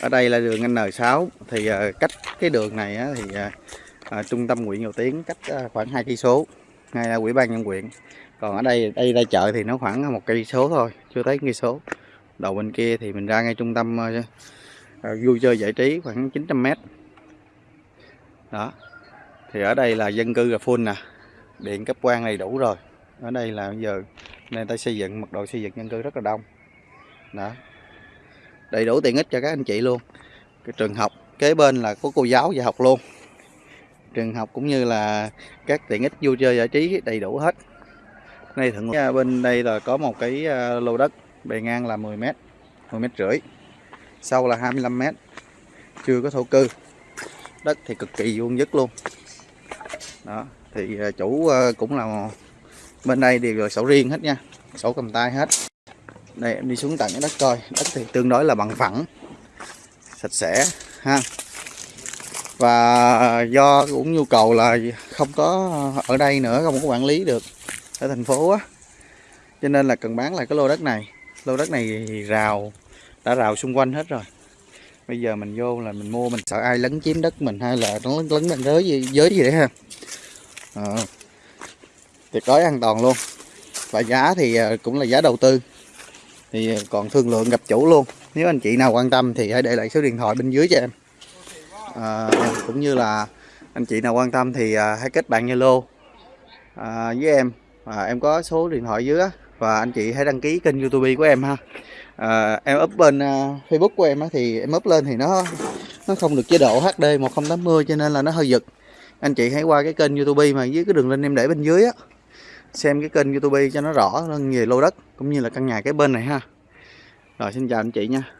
ở đây là đường N6 thì ờ, cách cái đường này thì à, trung tâm huyện Dầu Tiến cách khoảng 2 cây số ngay là ủy ban nhân huyện. Còn ở đây đây ra chợ thì nó khoảng một cây số thôi chưa tới cây số. Đầu bên kia thì mình ra ngay trung tâm à, vui chơi giải trí khoảng 900 mét. Đó. Thì ở đây là dân cư là full nè. Điện cấp quan đầy đủ rồi. Ở đây là bây giờ nên ta xây dựng mật độ xây dựng dân cư rất là đông. Đó đầy đủ tiện ích cho các anh chị luôn. Cái trường học kế bên là có cô giáo dạy học luôn. Trường học cũng như là các tiện ích vui chơi giải trí đầy đủ hết. Đây thượng à, bên đây là có một cái à, lô đất bề ngang là 10 mét 10 mét rưỡi sâu là 25 mét chưa có thổ cư. Đất thì cực kỳ vuông dứt luôn. Đó thì à, chủ à, cũng là bên đây đều là sổ riêng hết nha sổ cầm tay hết đây em đi xuống tận cái đất coi. Đất thì tương đối là bằng phẳng. Sạch sẽ ha. Và do cũng nhu cầu là không có ở đây nữa không có quản lý được ở thành phố á. Cho nên là cần bán lại cái lô đất này. Lô đất này thì rào đã rào xung quanh hết rồi. Bây giờ mình vô là mình mua mình sợ ai lấn chiếm đất mình hay là nó lấn lấn bên giới gì giới gì đấy ha. À, tuyệt đối an toàn luôn. Và giá thì ờ, cũng là giá đầu tư thì còn thương lượng gặp chủ luôn. Nếu anh chị nào quan tâm thì hãy để lại số điện thoại bên dưới cho em. À, cũng như là anh chị nào quan tâm thì à, hãy kết bạn Zalo à, với em. À, em có số điện thoại dưới và anh chị hãy đăng ký kênh YouTube của em ha. À, em up bên uh, Facebook của em á, thì em up lên thì nó nó không được chế độ HD 1080 cho nên là nó hơi giật. Anh chị hãy qua cái kênh YouTube mà dưới cái đường link em để bên dưới á xem cái kênh YouTube cho nó rõ hơn về lô đất, cũng như là căn nhà cái bên này ha. Rồi, xin chào anh chị nha.